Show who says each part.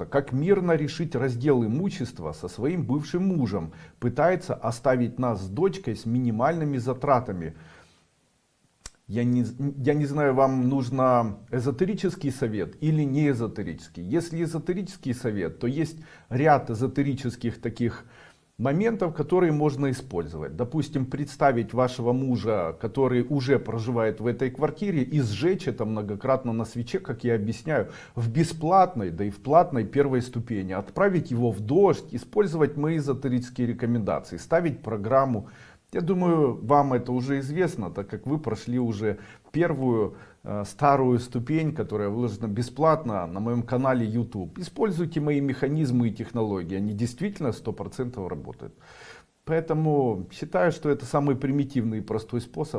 Speaker 1: пожалуйста, как мирно решить раздел имущества со своим бывшим мужем. Пытается оставить нас с дочкой с минимальными затратами. Я не, я не знаю, вам нужно эзотерический совет или не эзотерический. Если эзотерический совет, то есть ряд эзотерических таких моментов, которые можно использовать. Допустим, представить вашего мужа, который уже проживает в этой квартире и сжечь это многократно на свече, как я объясняю, в бесплатной, да и в платной первой ступени. Отправить его в дождь, использовать мои эзотерические рекомендации, ставить программу. Я думаю, вам это уже известно, так как вы прошли уже первую э, старую ступень, которая выложена бесплатно на моем канале YouTube. Используйте мои механизмы и технологии, они действительно 100% работают. Поэтому считаю, что это самый примитивный и простой способ